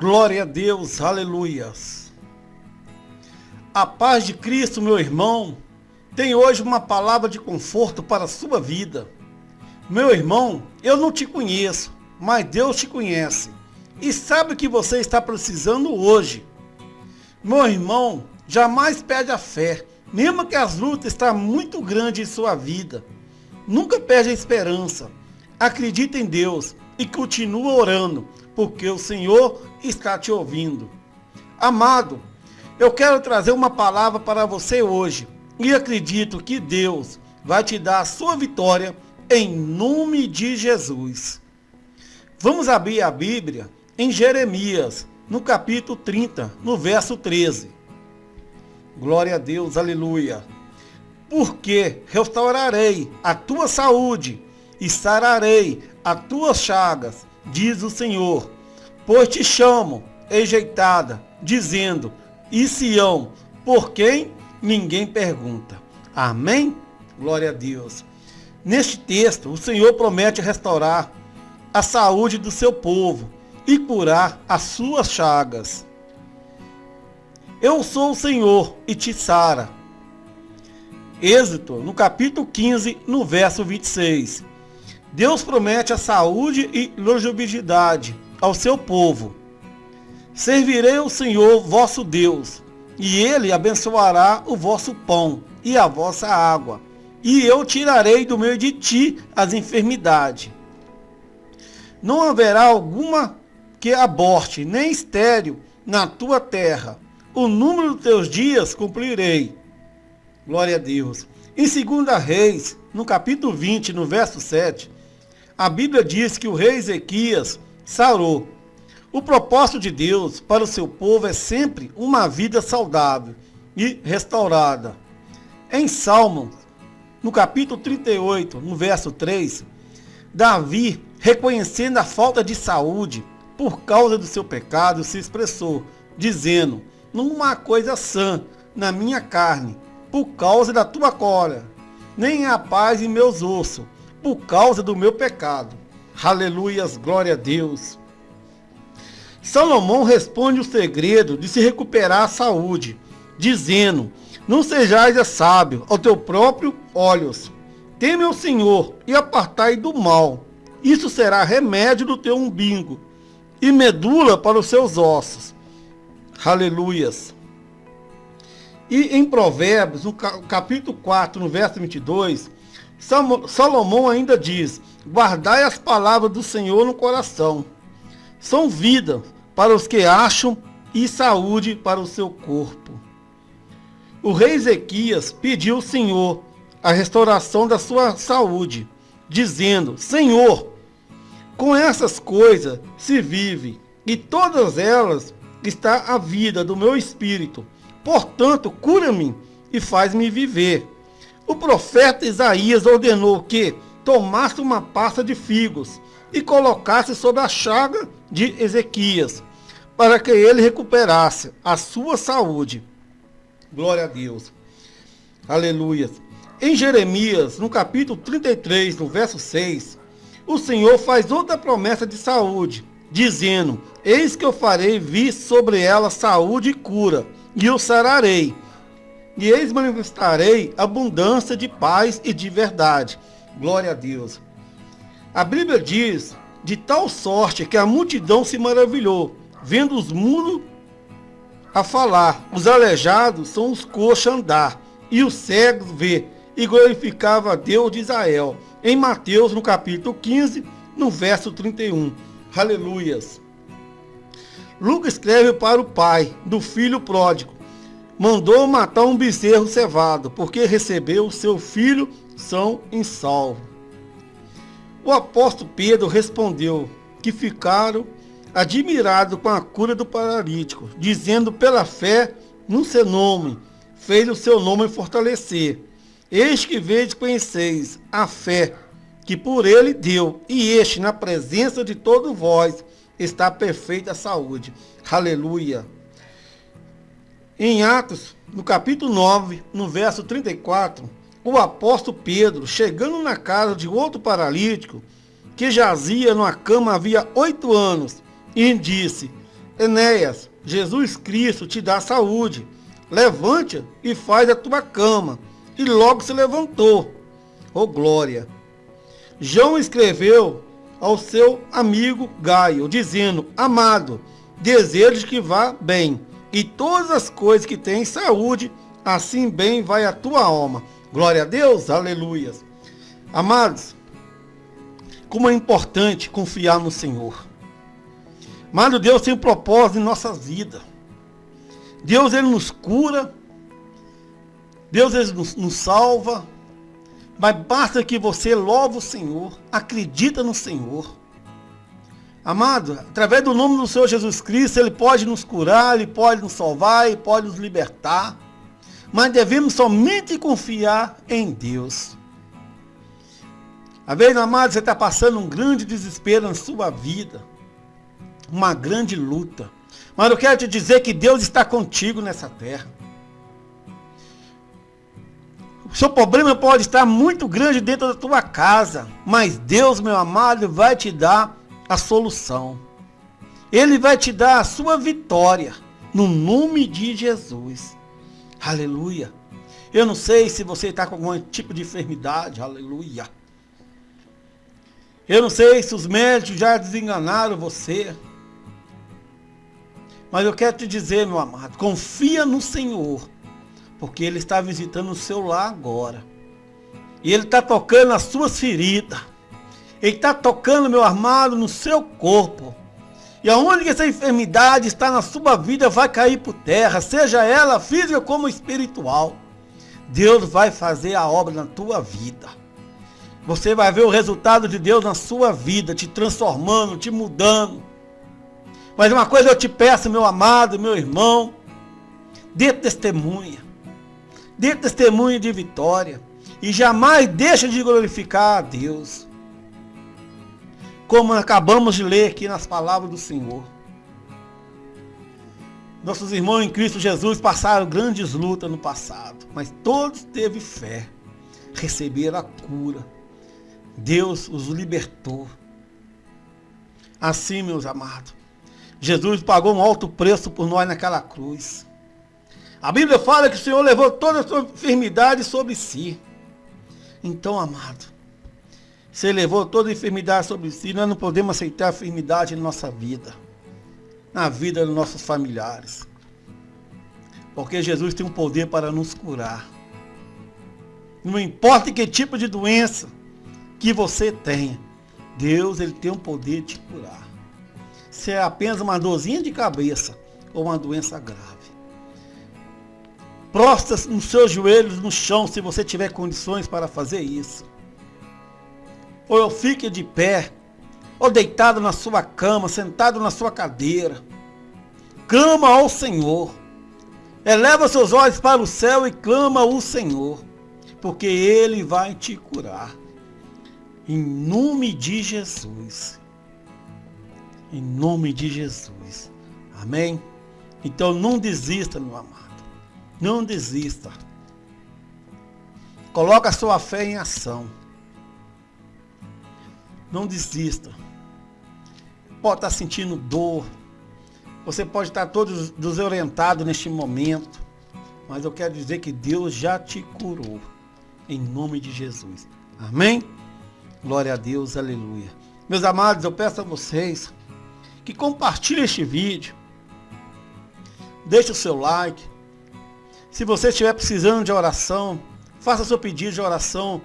Glória a Deus, aleluias. A paz de Cristo, meu irmão, tem hoje uma palavra de conforto para a sua vida. Meu irmão, eu não te conheço, mas Deus te conhece e sabe o que você está precisando hoje. Meu irmão, jamais perde a fé, mesmo que as lutas estão muito grandes em sua vida. Nunca perde a esperança. Acredita em Deus e continua orando, porque o Senhor está te ouvindo. Amado, eu quero trazer uma palavra para você hoje e acredito que Deus vai te dar a sua vitória em nome de Jesus. Vamos abrir a Bíblia em Jeremias, no capítulo 30, no verso 13. Glória a Deus, aleluia. Porque restaurarei a tua saúde e sararei as tuas chagas, diz o Senhor. Pois te chamo, enjeitada, dizendo, e Sião, por quem ninguém pergunta. Amém? Glória a Deus. Neste texto, o Senhor promete restaurar a saúde do seu povo e curar as suas chagas. Eu sou o Senhor e te sara. Êxito, no capítulo 15, no verso 26. Deus promete a saúde e longevidade ao seu povo. Servirei o Senhor vosso Deus, e ele abençoará o vosso pão e a vossa água, e eu tirarei do meio de ti as enfermidades. Não haverá alguma que aborte, nem estéreo na tua terra. O número dos teus dias cumprirei. Glória a Deus. Em 2 Reis, no capítulo 20, no verso 7, a Bíblia diz que o rei Ezequias sarou. O propósito de Deus para o seu povo é sempre uma vida saudável e restaurada. Em Salmo, no capítulo 38, no verso 3, Davi, reconhecendo a falta de saúde, por causa do seu pecado, se expressou, dizendo: Numa coisa sã na minha carne, por causa da tua cólera, nem há paz em meus ossos, por causa do meu pecado. Aleluias, glória a Deus. Salomão responde o segredo de se recuperar a saúde, dizendo: Não sejais sábio ao teu próprio olhos. Teme ao Senhor e apartai do mal. Isso será remédio do teu umbigo e medula para os seus ossos. Aleluias. E em Provérbios, no capítulo 4, no verso 22, Salomão ainda diz: Guardai as palavras do Senhor no coração. São vida para os que acham e saúde para o seu corpo. O rei Ezequias pediu ao Senhor a restauração da sua saúde, dizendo: Senhor, com essas coisas se vive, e todas elas está a vida do meu espírito. Portanto, cura-me e faz-me viver. O profeta Isaías ordenou que tomasse uma pasta de figos e colocasse sobre a chaga de Ezequias, para que ele recuperasse a sua saúde. Glória a Deus. Aleluia. Em Jeremias, no capítulo 33, no verso 6, o Senhor faz outra promessa de saúde, dizendo: Eis que eu farei vir sobre ela saúde e cura, e o sararei. E eis manifestarei abundância de paz e de verdade. Glória a Deus. A Bíblia diz de tal sorte que a multidão se maravilhou, vendo os muros a falar. Os aleijados são os coxos andar, e os cegos ver, e glorificava a Deus de Israel em Mateus, no capítulo 15, no verso 31. Aleluias. Lucas escreve para o pai do filho pródigo. Mandou matar um bezerro cevado, porque recebeu seu filho são em salvo. O apóstolo Pedro respondeu que ficaram admirados com a cura do paralítico, dizendo pela fé no seu nome, fez o seu nome fortalecer. Eis que vedes conheceis a fé que por ele deu, e este, na presença de todos vós, está perfeita a saúde. Aleluia. Em Atos, no capítulo 9, no verso 34, o apóstolo Pedro, chegando na casa de outro paralítico, que jazia numa cama havia oito anos, e disse: Enéas, Jesus Cristo te dá saúde. Levante e faz a tua cama. E logo se levantou. Oh glória! João escreveu ao seu amigo Gaio, dizendo: Amado, desejo que vá bem, e todas as coisas que têm saúde, assim bem vai a tua alma. Glória a Deus, aleluias. Amados, como é importante confiar no Senhor. Amado Deus tem um propósito em nossas vidas. Deus ele nos cura. Deus ele nos, nos salva. Mas basta que você louve o Senhor, acredita no Senhor. Amado, através do nome do Senhor Jesus Cristo, Ele pode nos curar, Ele pode nos salvar, Ele pode nos libertar. Mas devemos somente confiar em Deus. Às vezes, amado, você está passando um grande desespero na sua vida. Uma grande luta. Mas eu quero te dizer que Deus está contigo nessa terra. O seu problema pode estar muito grande dentro da tua casa, mas Deus, meu amado, vai te dar a solução. Ele vai te dar a sua vitória no nome de Jesus. Aleluia. Eu não sei se você está com algum tipo de enfermidade. Aleluia. Eu não sei se os médicos já desenganaram você. Mas eu quero te dizer, meu amado, confia no Senhor porque Ele está visitando o seu lar agora. E Ele está tocando as suas feridas. Ele está tocando, meu armado, no seu corpo. E aonde essa enfermidade está na sua vida vai cair por terra, seja ela física como espiritual. Deus vai fazer a obra na tua vida. Você vai ver o resultado de Deus na sua vida, te transformando, te mudando. Mas uma coisa eu te peço, meu amado, meu irmão, dê testemunha dê testemunho de vitória e jamais deixa de glorificar a Deus. Como acabamos de ler aqui nas palavras do Senhor. Nossos irmãos em Cristo Jesus passaram grandes lutas no passado, mas todos teve fé, receberam a cura. Deus os libertou. Assim, meus amados, Jesus pagou um alto preço por nós naquela cruz. A Bíblia fala que o Senhor levou toda a sua enfermidade sobre si. Então, amado, ele levou toda a enfermidade sobre si, nós não podemos aceitar a enfermidade em nossa vida, na vida dos nossos familiares. Porque Jesus tem um poder para nos curar. Não importa que tipo de doença que você tenha, Deus ele tem um poder de curar. Se é apenas uma dorzinha de cabeça ou uma doença grave. Prostra nos seus joelhos no chão se você tiver condições para fazer isso. Ou fique de pé, ou deitado na sua cama, sentado na sua cadeira. Clama ao Senhor. Eleva seus olhos para o céu e clama ao Senhor, porque Ele vai te curar. Em nome de Jesus. Em nome de Jesus. Amém? Então não desista, meu amado. Não desista. Coloque a sua fé em ação. Não desista. Pode estar sentindo dor. Você pode estar todo desorientado neste momento. Mas eu quero dizer que Deus já te curou. Em nome de Jesus. Amém? Glória a Deus, aleluia. Meus amados, eu peço a vocês que compartilhem este vídeo. Deixe o seu like se você estiver precisando de oração, faça seu pedido de oração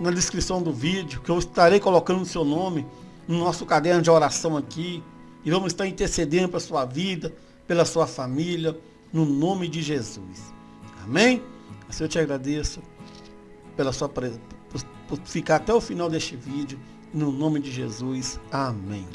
na descrição do vídeo, que eu estarei colocando o seu nome no nosso caderno de oração aqui. E vamos estar intercedendo pela sua vida, pela sua família, no nome de Jesus. Amém? Assim eu te agradeço pela sua por, por ficar até o final deste vídeo. No nome de Jesus. Amém.